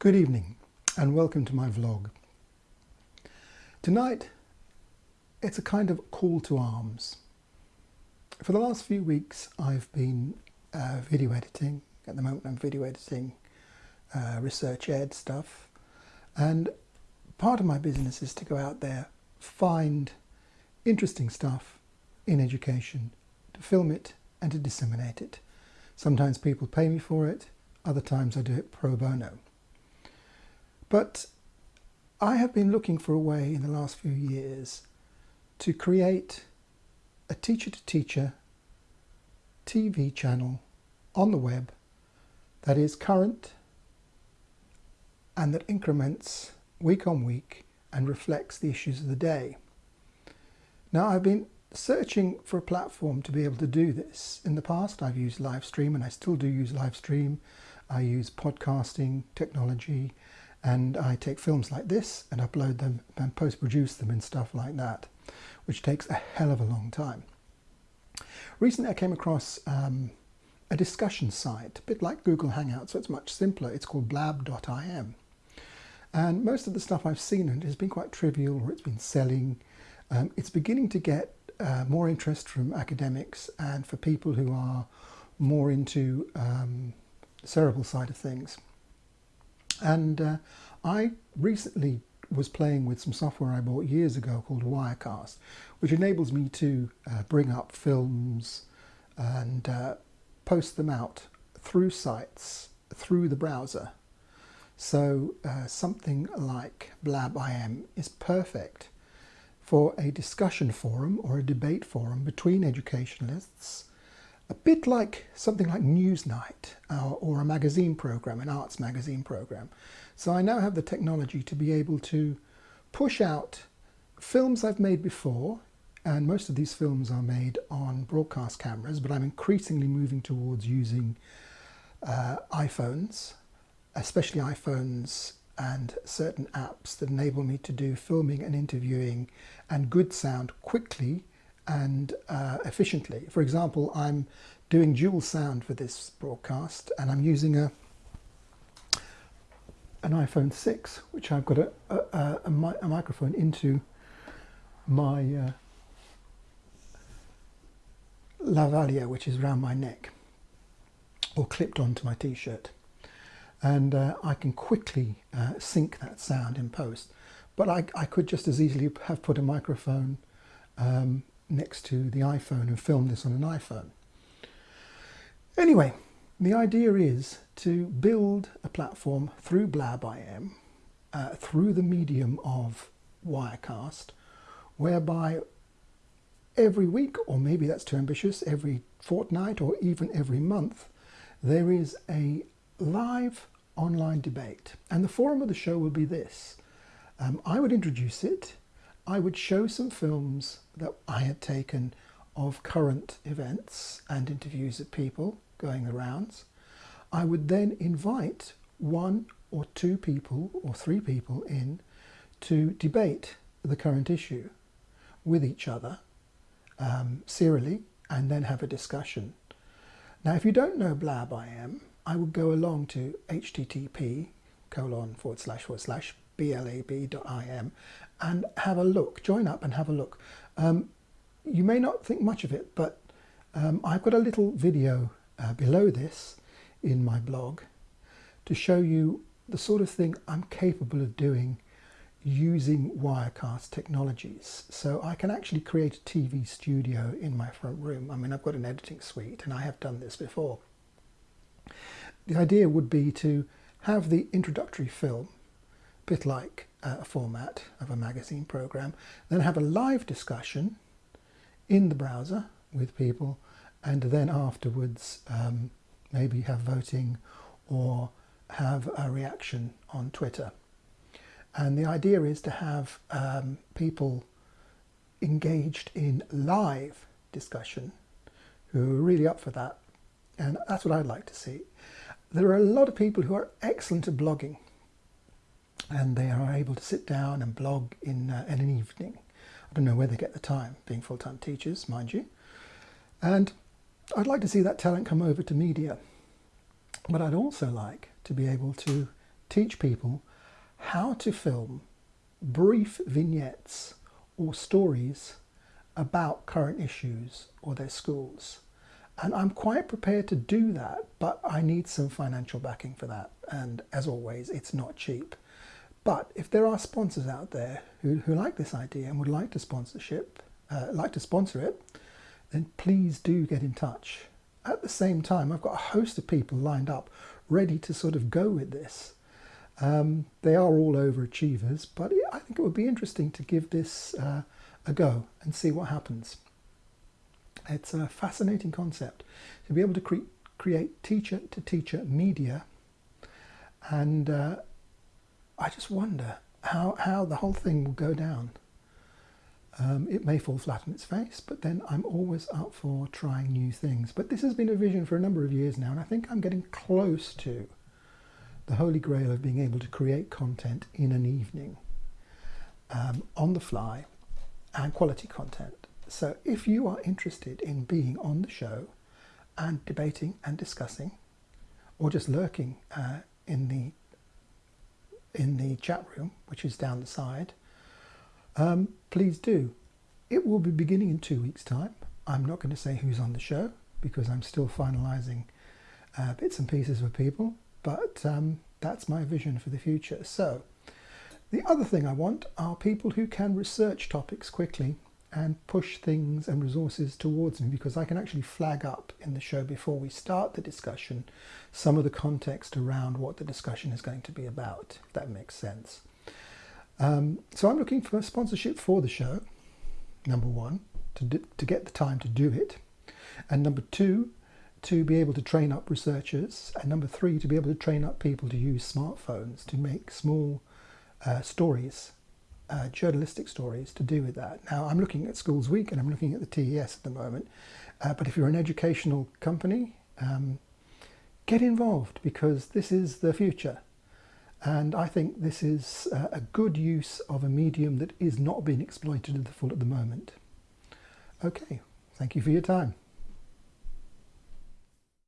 Good evening and welcome to my vlog. Tonight it's a kind of call to arms. For the last few weeks I've been uh, video editing. At the moment I'm video editing uh, researchED stuff and part of my business is to go out there, find interesting stuff in education, to film it and to disseminate it. Sometimes people pay me for it, other times I do it pro bono. But I have been looking for a way in the last few years to create a teacher-to-teacher TV channel on the web that is current and that increments week on week and reflects the issues of the day. Now I've been searching for a platform to be able to do this. In the past I've used Livestream and I still do use Livestream. I use podcasting technology and I take films like this and upload them and post-produce them and stuff like that, which takes a hell of a long time. Recently I came across um, a discussion site, a bit like Google Hangouts, so it's much simpler. It's called blab.im. And most of the stuff I've seen and has been quite trivial or it's been selling. Um, it's beginning to get uh, more interest from academics and for people who are more into um, cerebral side of things. And uh, I recently was playing with some software I bought years ago called Wirecast, which enables me to uh, bring up films and uh, post them out through sites, through the browser. So uh, something like BlabIM is perfect for a discussion forum or a debate forum between educationalists a bit like something like Newsnight or a magazine program, an arts magazine program. So I now have the technology to be able to push out films I've made before, and most of these films are made on broadcast cameras, but I'm increasingly moving towards using uh, iPhones, especially iPhones and certain apps that enable me to do filming and interviewing and good sound quickly and uh, efficiently. For example, I'm doing dual sound for this broadcast and I'm using a an iPhone 6 which I've got a, a, a, a microphone into my uh, lavalier which is around my neck or clipped onto my t-shirt and uh, I can quickly uh, sync that sound in post but I, I, could just as easily have put a microphone um, next to the iPhone and film this on an iPhone. Anyway, the idea is to build a platform through BlabIM, uh, through the medium of Wirecast, whereby every week, or maybe that's too ambitious, every fortnight or even every month, there is a live online debate. And the forum of the show will be this. Um, I would introduce it I would show some films that I had taken of current events and interviews of people going the rounds. I would then invite one or two people or three people in to debate the current issue with each other um, serially and then have a discussion. Now if you don't know Blab I am, I would go along to http colon forward slash forward slash blab.im and have a look, join up and have a look. Um, you may not think much of it, but um, I've got a little video uh, below this in my blog to show you the sort of thing I'm capable of doing using Wirecast technologies. So I can actually create a TV studio in my front room. I mean, I've got an editing suite and I have done this before. The idea would be to have the introductory film bit like a format of a magazine program, then have a live discussion in the browser with people, and then afterwards um, maybe have voting or have a reaction on Twitter. And the idea is to have um, people engaged in live discussion who are really up for that. And that's what I'd like to see. There are a lot of people who are excellent at blogging and they are able to sit down and blog in, uh, in an evening. I don't know where they get the time, being full-time teachers, mind you. And I'd like to see that talent come over to media. But I'd also like to be able to teach people how to film brief vignettes or stories about current issues or their schools. And I'm quite prepared to do that, but I need some financial backing for that. And as always, it's not cheap. But if there are sponsors out there who, who like this idea and would like to sponsorship, uh, like to sponsor it, then please do get in touch. At the same time, I've got a host of people lined up ready to sort of go with this. Um, they are all overachievers, but I think it would be interesting to give this uh, a go and see what happens. It's a fascinating concept to be able to cre create teacher to teacher media and uh, I just wonder how, how the whole thing will go down. Um, it may fall flat on its face, but then I'm always up for trying new things. But this has been a vision for a number of years now, and I think I'm getting close to the holy grail of being able to create content in an evening um, on the fly and quality content. So if you are interested in being on the show and debating and discussing, or just lurking uh, in the in the chat room, which is down the side, um, please do. It will be beginning in two weeks' time. I'm not going to say who's on the show because I'm still finalising uh, bits and pieces with people, but um, that's my vision for the future. So, the other thing I want are people who can research topics quickly and push things and resources towards me because I can actually flag up in the show before we start the discussion some of the context around what the discussion is going to be about, if that makes sense. Um, so I'm looking for sponsorship for the show, number one, to, do, to get the time to do it, and number two, to be able to train up researchers, and number three, to be able to train up people to use smartphones to make small uh, stories uh, journalistic stories to do with that. Now, I'm looking at Schools Week and I'm looking at the TES at the moment, uh, but if you're an educational company, um, get involved because this is the future. And I think this is uh, a good use of a medium that is not being exploited to the full at the moment. Okay, thank you for your time.